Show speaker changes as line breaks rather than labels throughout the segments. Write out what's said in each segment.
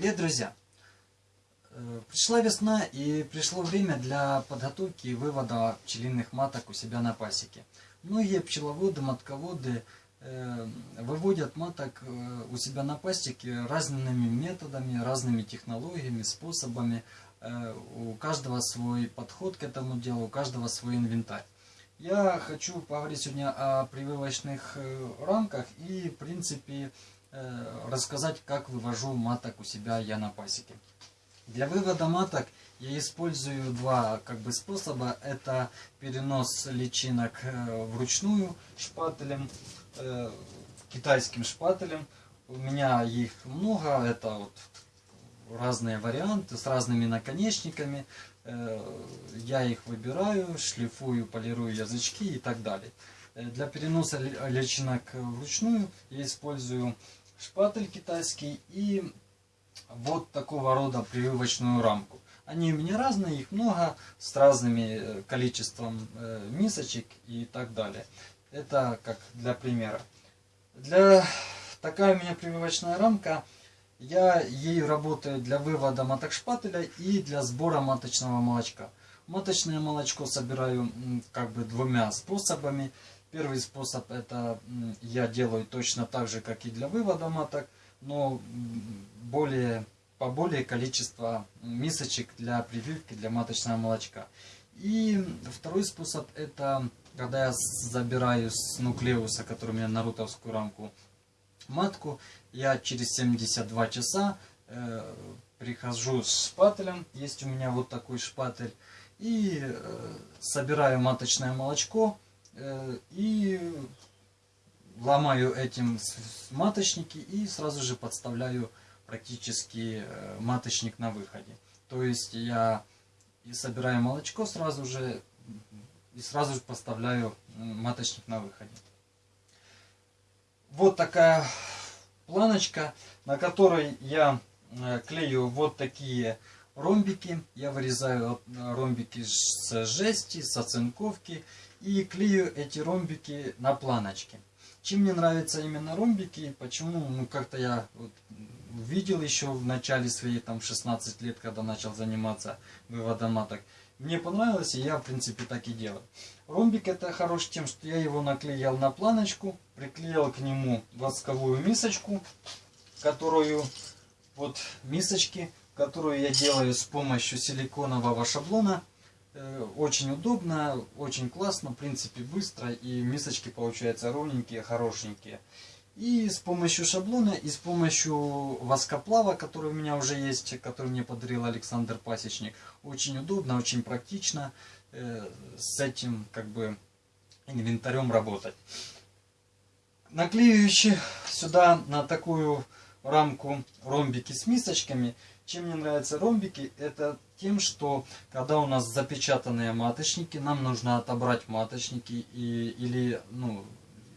Привет, друзья! Э, пришла весна и пришло время для подготовки и вывода пчелиных маток у себя на пасеке. Многие пчеловоды, матководы э, выводят маток э, у себя на пасеке разными методами, разными технологиями, способами. У каждого свой подход к этому делу, у каждого свой инвентарь. Я хочу поговорить сегодня о прививочных рамках и, в принципе, рассказать, как вывожу маток у себя я на пасеке. Для вывода маток я использую два как бы способа. Это перенос личинок э, вручную шпателем, э, китайским шпателем. У меня их много, это вот разные варианты с разными наконечниками. Я их выбираю, шлифую, полирую язычки и так далее. Для переноса личинок вручную я использую шпатель китайский и вот такого рода прививочную рамку. Они у меня разные, их много, с разными э, количеством э, мисочек и так далее. Это как для примера. Для такая у меня прививочная рамка. Я ею работаю для вывода маток шпателя и для сбора маточного молочка. Маточное молочко собираю как бы двумя способами. Первый способ это я делаю точно так же, как и для вывода маток, но более, по более количество мисочек для прививки для маточного молочка. И второй способ это когда я забираю с нуклеуса, который у меня на рутовскую рамку, матку, я через 72 часа э, прихожу с шпателем, есть у меня вот такой шпатель, и э, собираю маточное молочко, и ломаю этим маточники и сразу же подставляю практически э, маточник на выходе. То есть я и собираю молочко сразу же и сразу же поставляю маточник на выходе. Вот такая планочка, на которой я э, клею вот такие ромбики. Я вырезаю ромбики с жести, с оцинковки и клею эти ромбики на планочке. Чем мне нравятся именно ромбики, почему, ну как-то я вот видел еще в начале своей там 16 лет, когда начал заниматься выводом маток. Мне понравилось, и я в принципе так и делаю. Ромбик это хорош тем, что я его наклеил на планочку, приклеил к нему восковую мисочку, которую, вот мисочки, которую я делаю с помощью силиконового шаблона. Э, очень удобно, очень классно, в принципе быстро и мисочки получаются ровненькие, хорошенькие. И с помощью шаблона, и с помощью воскоплава, который у меня уже есть, который мне подарил Александр Пасечник, очень удобно, очень практично э, с этим как бы инвентарем работать. Наклеивающий сюда на такую рамку ромбики с мисочками – чем мне нравятся ромбики, это тем, что когда у нас запечатанные маточники, нам нужно отобрать маточники и, или ну,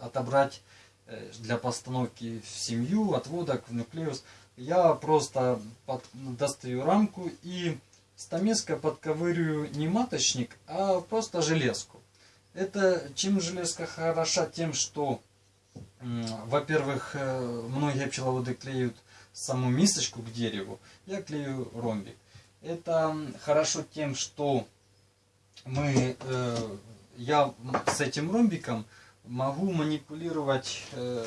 отобрать э, для постановки в семью, отводок в нуклеус. Я просто под, достаю рамку и стамеской подковыриваю не маточник, а просто железку. Это чем железка хороша? Тем, что, во-первых, э, многие пчеловоды клеют саму мисочку к дереву, я клею ромбик. Это хорошо тем, что мы, э, я с этим ромбиком могу манипулировать э,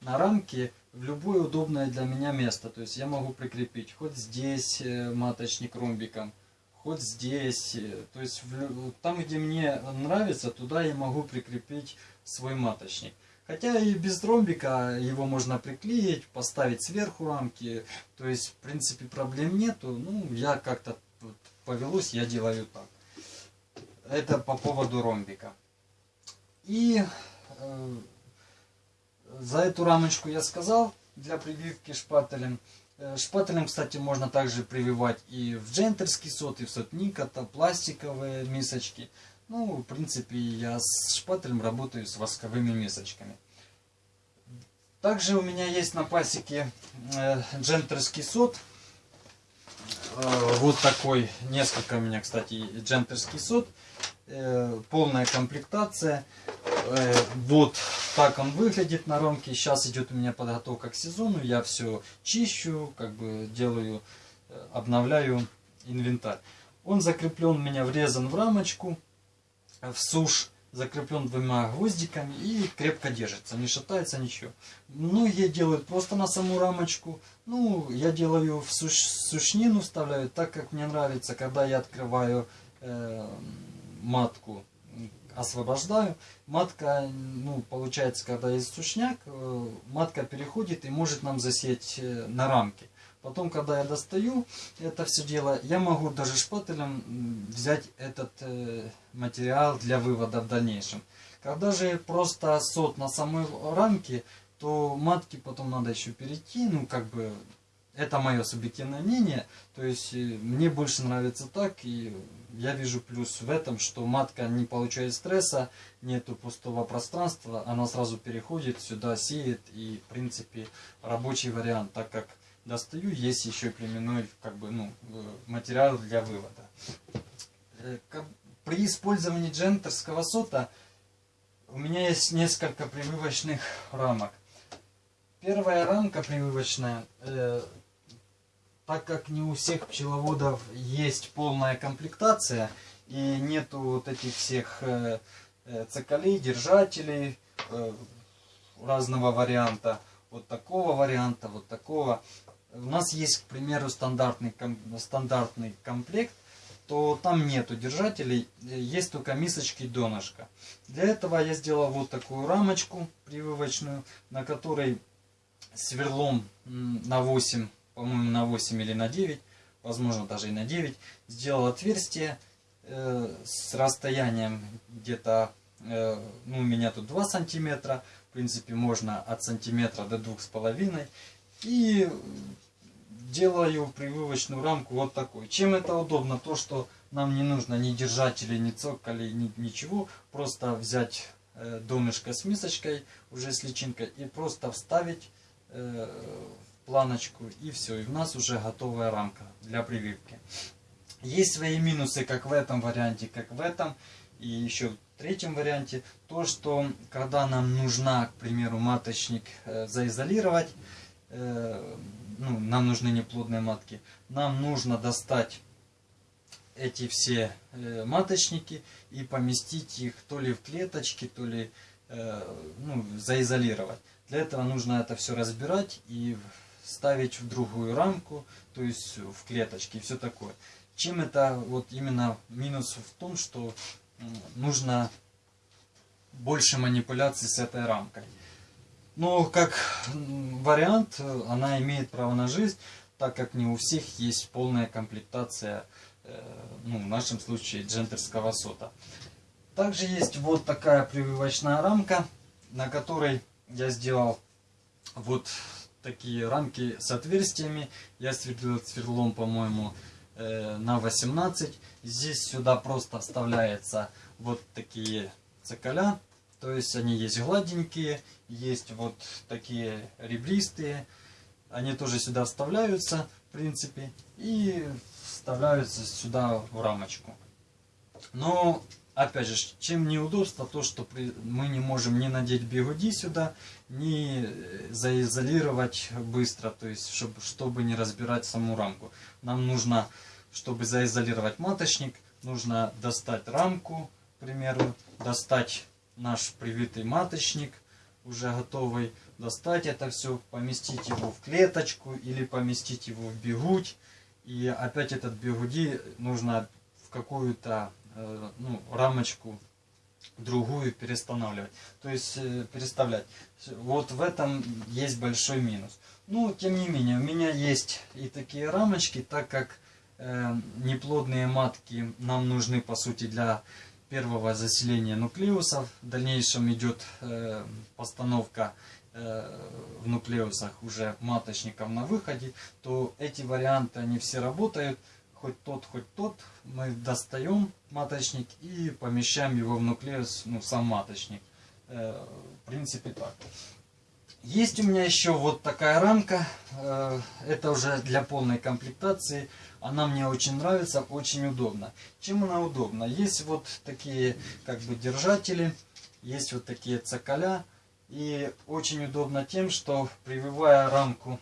на рамке в любое удобное для меня место. То есть я могу прикрепить хоть здесь э, маточник ромбиком, хоть здесь. Э, то есть в, там, где мне нравится, туда я могу прикрепить свой маточник. Хотя и без ромбика его можно приклеить, поставить сверху рамки. То есть, в принципе, проблем нету. Ну, я как-то повелось, я делаю так. Это по поводу ромбика. И э, за эту рамочку я сказал, для прививки шпателем. Э, шпателем, кстати, можно также прививать и в джентерский сот, и в сот Никота, пластиковые мисочки. Ну, в принципе, я с шпателем работаю с восковыми мисочками. Также у меня есть на пасеке э, джентерский сот. Э, вот такой, несколько у меня, кстати, джентерский сот. Э, полная комплектация. Э, вот так он выглядит на рамке. Сейчас идет у меня подготовка к сезону. Я все чищу, как бы делаю, обновляю инвентарь. Он закреплен у меня врезан в рамочку, в сушь закреплен двумя гвоздиками и крепко держится, не шатается ничего. Многие делают просто на саму рамочку. Ну, я делаю в суш, сушнину, вставляю так, как мне нравится, когда я открываю э, матку, освобождаю. Матка, ну, получается, когда есть сушняк, э, матка переходит и может нам засеять э, на рамке. Потом, когда я достаю это все дело, я могу даже шпателем взять этот э, материал для вывода в дальнейшем. Когда же просто сот на самой рамке, то матки потом надо еще перейти, ну как бы это мое субъективное мнение, то есть э, мне больше нравится так, и я вижу плюс в этом, что матка не получает стресса, нету пустого пространства, она сразу переходит сюда, сеет, и в принципе рабочий вариант, так как достаю, есть еще племенной как бы, ну, материал для вывода. Э, при использовании джентерского сота у меня есть несколько прививочных рамок. Первая рамка прививочная, э, так как не у всех пчеловодов есть полная комплектация и нету вот этих всех э, э цикалей, держателей э, разного варианта, вот такого варианта, вот такого, у нас есть, к примеру, стандартный, стандартный комплект, то там нету держателей, есть только мисочки донышко. Для этого я сделал вот такую рамочку прививочную, на которой сверлом на 8, по-моему на 8 или на 9, возможно даже и на 9, сделал отверстие э, с расстоянием где-то, э, ну у меня тут 2 сантиметра, в принципе можно от сантиметра до 2,5 и делаю прививочную рамку вот такой. Чем это удобно? То, что нам не нужно ни держателей, ни цоколей, ни, ничего. Просто взять э, донышко с мисочкой, уже с личинкой, и просто вставить э, планочку, и все. И у нас уже готовая рамка для прививки. Есть свои минусы как в этом варианте, как в этом. И еще в третьем варианте, то, что когда нам нужна, к примеру, маточник э, заизолировать, ну, нам нужны неплодные матки, нам нужно достать эти все э, маточники и поместить их то ли в клеточки, то ли э, ну, заизолировать. Для этого нужно это все разбирать и ставить в другую рамку, то есть в клеточки и все такое. Чем это вот именно минус в том, что нужно больше манипуляций с этой рамкой. Но как вариант, она имеет право на жизнь, так как не у всех есть полная комплектация, э, ну, в нашем случае, джентерского сота. Также есть вот такая прививочная рамка, на которой я сделал вот такие рамки с отверстиями. Я сверлил сверлом, по-моему, э, на 18. Здесь сюда просто вставляется вот такие цикаля то есть они есть гладенькие, есть вот такие ребристые. Они тоже сюда вставляются, в принципе, и вставляются сюда в рамочку. Но, опять же, чем неудобство, то, что мы не можем ни надеть бигуди сюда, ни заизолировать быстро, то есть, чтобы, чтобы не разбирать саму рамку. Нам нужно, чтобы заизолировать маточник, нужно достать рамку, к примеру, достать наш привитый маточник, уже готовый, достать это все, поместить его в клеточку или поместить его в бегуть. И опять этот бегуди нужно в какую-то э, ну, рамочку другую перестанавливать. То есть э, переставлять. Вот в этом есть большой минус. Ну, тем не менее, у меня есть и такие рамочки, так как э, неплодные матки нам нужны, по сути, для первого заселения нуклеусов. В дальнейшем идет э, постановка э, в нуклеусах уже маточников на выходе, то эти варианты, они все работают. Хоть тот, хоть тот. Мы достаем маточник и помещаем его в нуклеус, ну, сам маточник. Э, в принципе так. Есть у меня еще вот такая рамка. Э, это уже для полной комплектации. Она мне очень нравится, очень удобно. Чем она удобна? Есть вот такие как бы держатели. есть вот такие цоколя. И очень удобно тем, что прививая рамку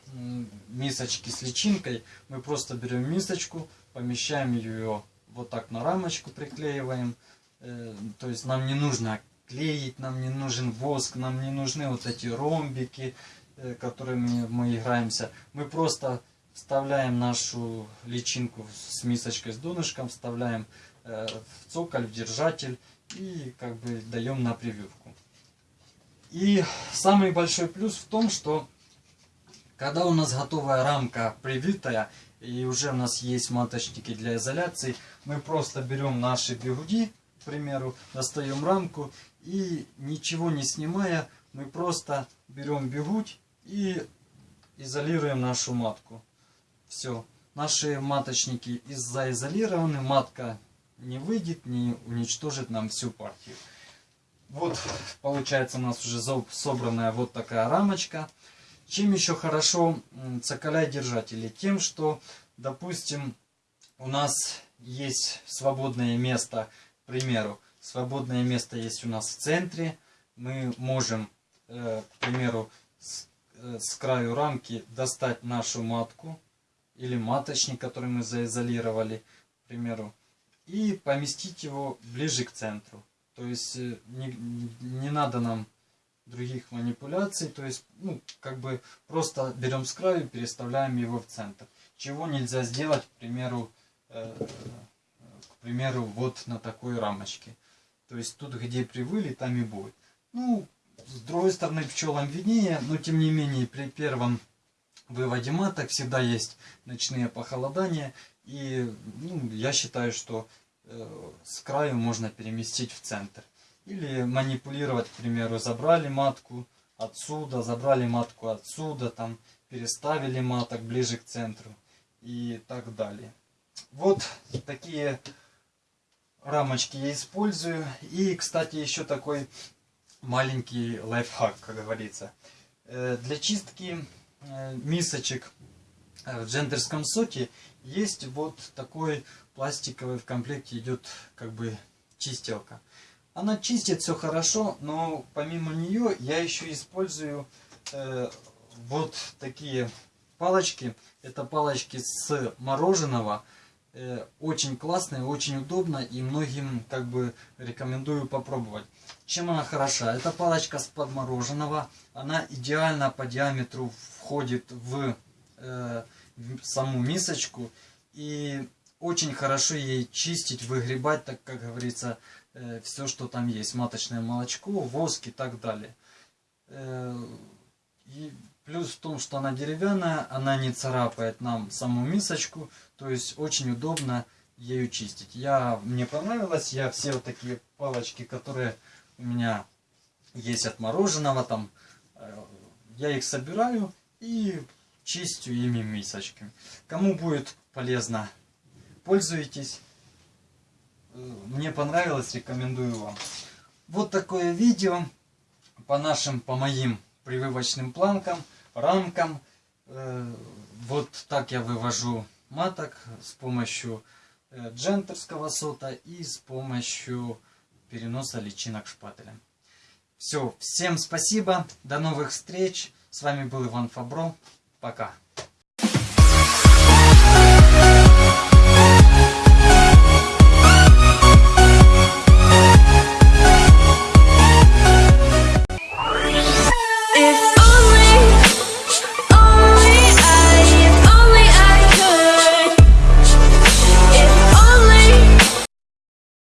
мисочки с личинкой, мы просто берем мисочку, помещаем ее вот так на рамочку, приклеиваем. Э, то есть нам не нужно клеить, нам не нужен воск, нам не нужны вот эти ромбики, э, которыми мы играемся. Мы просто вставляем нашу личинку с мисочкой с донышком, вставляем э, в цоколь, в держатель и как бы даем на прививку. И самый большой плюс в том, что когда у нас готовая рамка привитая, и уже у нас есть маточники для изоляции, мы просто берем наши бигуди, к примеру, достаем рамку и ничего не снимая, мы просто берем бегуть и изолируем нашу матку. Все. Наши маточники заизолированы, матка не выйдет, не уничтожит нам всю партию. Вот получается у нас уже собранная вот такая рамочка. Чем еще хорошо цоколя держатели? Тем, что, допустим, у нас есть свободное место, к примеру, свободное место есть у нас в центре. Мы можем, э, к примеру, с, э, с краю рамки достать нашу матку или маточник, который мы заизолировали, к примеру, и поместить его ближе к центру. То есть э, не, не надо нам других манипуляций. То есть, ну, как бы просто берем с краю и переставляем его в центр. Чего нельзя сделать, к примеру, э, к примеру, вот на такой рамочке. То есть тут, где привыли, там и будет. Ну, с другой стороны, пчелам виднее, но тем не менее, при первом выводе маток всегда есть ночные похолодания. И ну, я считаю, что Э, с краю можно переместить в центр. Или манипулировать, к примеру, забрали матку отсюда, забрали матку отсюда, там переставили маток ближе к центру и так далее. Вот такие рамочки я использую. И, кстати, еще такой маленький лайфхак, как говорится. Э, для чистки э, мисочек в джендерском соке есть вот такой пластиковый в комплекте идет как бы чистилка. Она чистит все хорошо, но помимо нее я еще использую э, вот такие палочки. Это палочки с мороженого. Э, очень классные, очень удобно и многим как бы рекомендую попробовать. Чем она хороша? Это палочка с подмороженного. Она идеально по диаметру входит в, э, в саму мисочку. И очень хорошо ей чистить, выгребать, так как говорится, э, все, что там есть. Маточное молочко, воск и так далее. Э, и плюс в том, что она деревянная, она не царапает нам саму мисочку. То есть очень удобно ею чистить. Я, мне понравилось, я все вот такие палочки, которые у меня есть от мороженого, там, э, я их собираю и чистю ими мисочки. Кому будет полезно пользуйтесь. Мне понравилось, рекомендую вам. Вот такое видео по нашим, по моим прививочным планкам, рамкам. Э, вот так я вывожу маток с помощью э, джентерского сота и с помощью переноса личинок шпателем. Все, всем спасибо, до новых встреч. С вами был Иван Фабро. Пока.